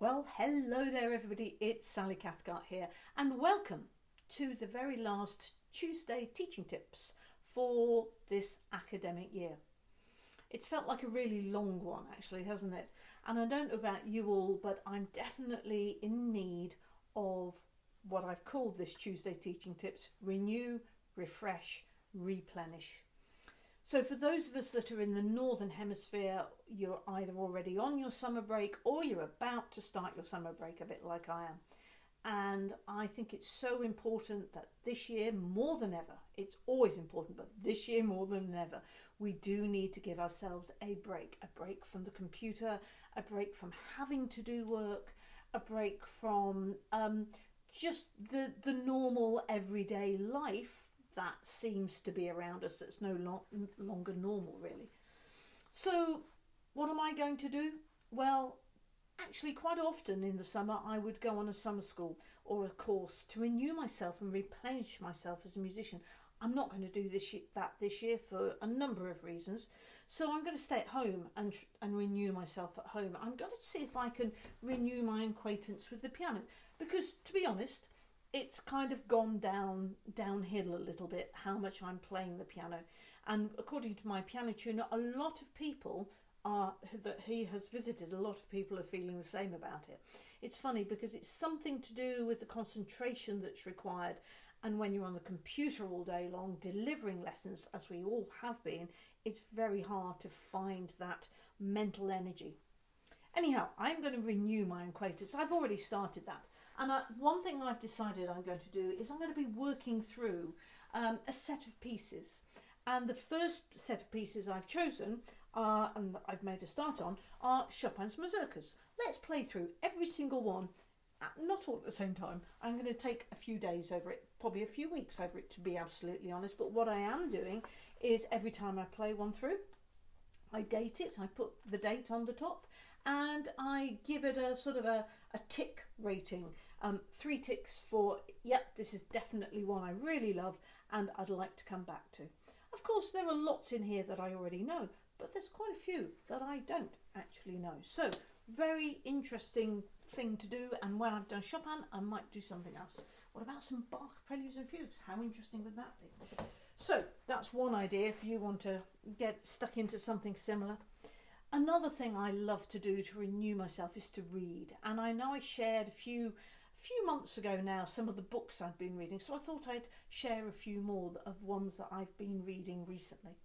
Well, hello there, everybody. It's Sally Cathcart here, and welcome to the very last Tuesday teaching tips for this academic year. It's felt like a really long one, actually, hasn't it? And I don't know about you all, but I'm definitely in need of what I've called this Tuesday teaching tips renew, refresh, replenish. So, for those of us that are in the Northern Hemisphere, you're either already on your summer break or you're about to start your summer break, a bit like I am. And I think it's so important that this year, more than ever, it's always important, but this year more than ever, we do need to give ourselves a break a break from the computer, a break from having to do work, a break from um, just the, the normal everyday life that seems to be around us that's no lo- longer normal, really. So, what am I going to do? Well, actually, quite often in the summer, I would go on a summer school or a course to renew myself and replenish myself as a musician. I'm not going to do this that this year for a number of reasons. So I'm going to stay at home and and renew myself at home. I'm going to see if I can renew my acquaintance with the piano because, to be honest, it's kind of gone down downhill a little bit how much I'm playing the piano. And according to my piano tuner, a lot of people are that he has visited. A lot of people are feeling the same about it. It's funny because it's something to do with the concentration that's required. And when you're on the computer all day long delivering lessons, as we all have been, it's very hard to find that mental energy. Anyhow, I'm going to renew my acquaintance. I've already started that. And I, one thing I've decided I'm going to do is I'm going to be working through um, a set of pieces. And the first set of pieces I've chosen, are, and I've made a start on, are Chopin's Mazurkas. Let's play through every single one, not all at the same time. I'm going to take a few days over it, probably a few weeks over it to be absolutely honest. But what I am doing is every time I play one through, I date it, I put the date on the top, and I give it a sort of a, a tick rating. Um, three ticks for, yep, this is definitely one I really love and I'd like to come back to. Of course, there are lots in here that I already know, but there's quite a few that I don't actually know. So, very interesting thing to do. And when I've done Chopin, I might do something else. What about some Bach preludes and fugues? How interesting would that be? So, that's one idea if you want to get stuck into something similar. Another thing I love to do to renew myself is to read. And I know I shared a few few months ago now some of the books I've been reading, so I thought I'd share a few more of ones that I've been reading recently.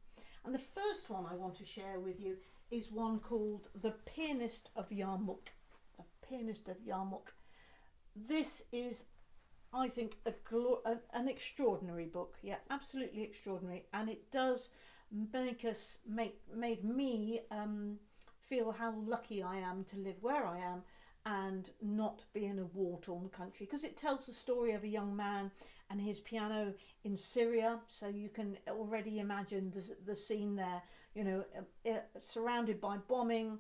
And the first one I want to share with you is one called The Pianist of Yarmuk. The Pianist of Yarmuk. This is, I think, a, an extraordinary book. Yeah, absolutely extraordinary. And it does make us, make, made me um, feel how lucky I am to live where I am and not be in a war torn country because it tells the story of a young man and his piano in Syria. So you can already imagine the, the scene there, you know, uh, uh, surrounded by bombing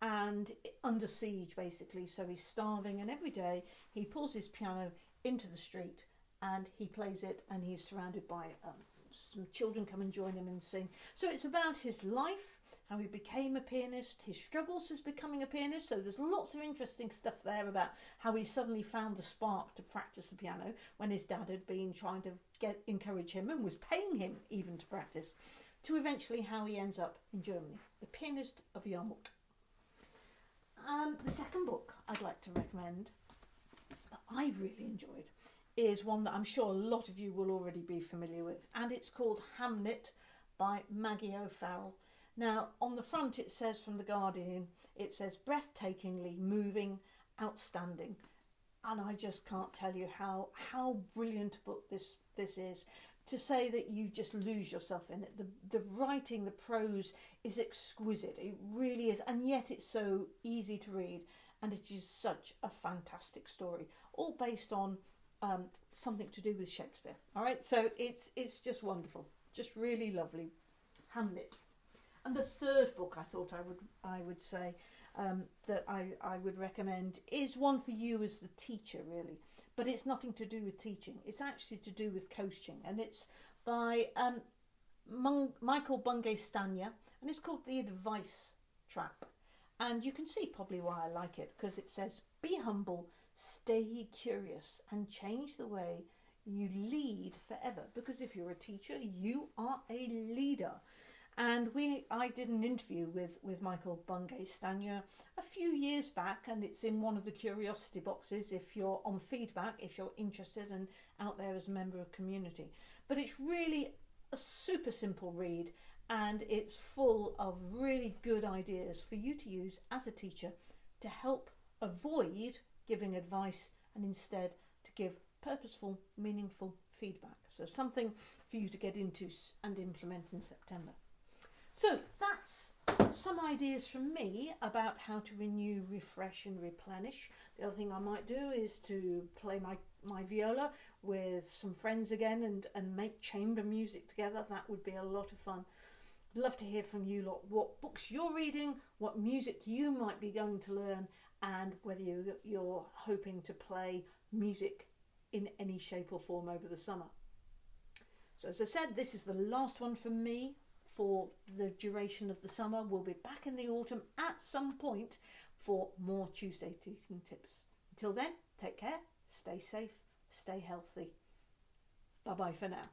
and under siege basically. So he's starving, and every day he pulls his piano into the street and he plays it, and he's surrounded by um, some children come and join him and sing. So it's about his life how he became a pianist, his struggles as becoming a pianist. So there's lots of interesting stuff there about how he suddenly found the spark to practice the piano when his dad had been trying to get encourage him and was paying him even to practice, to eventually how he ends up in Germany, the pianist of Yarmuk. Um, the second book I'd like to recommend that I've really enjoyed is one that I'm sure a lot of you will already be familiar with, and it's called Hamnet by Maggie O'Farrell. Now, on the front, it says from The Guardian, it says breathtakingly moving, outstanding. And I just can't tell you how, how brilliant a book this, this is. To say that you just lose yourself in it. The, the writing, the prose is exquisite. It really is. And yet it's so easy to read. And it is such a fantastic story, all based on um, something to do with Shakespeare. All right, so it's it's just wonderful, just really lovely. Hamlet. And the third book I thought I would I would say um, that I, I would recommend is one for you as the teacher really, but it's nothing to do with teaching. It's actually to do with coaching, and it's by um, Michael Bungay Stanier, and it's called The Advice Trap. And you can see probably why I like it because it says, Be humble, stay curious, and change the way you lead forever. Because if you're a teacher, you are a leader. And we, I did an interview with, with Michael Bungay Stanier a few years back, and it's in one of the curiosity boxes if you're on feedback, if you're interested and out there as a member of community. But it's really a super simple read, and it's full of really good ideas for you to use as a teacher to help avoid giving advice and instead to give purposeful, meaningful feedback. So something for you to get into and implement in September. So that's some ideas from me about how to renew, refresh and replenish. The other thing I might do is to play my, my viola with some friends again and, and make chamber music together. That would be a lot of fun. Love to hear from you lot what books you're reading, what music you might be going to learn and whether you, you're hoping to play music in any shape or form over the summer. So as I said, this is the last one from me for the duration of the summer. We'll be back in the autumn at some point for more Tuesday teaching tips. Until then, take care, stay safe, stay healthy. Bye bye for now.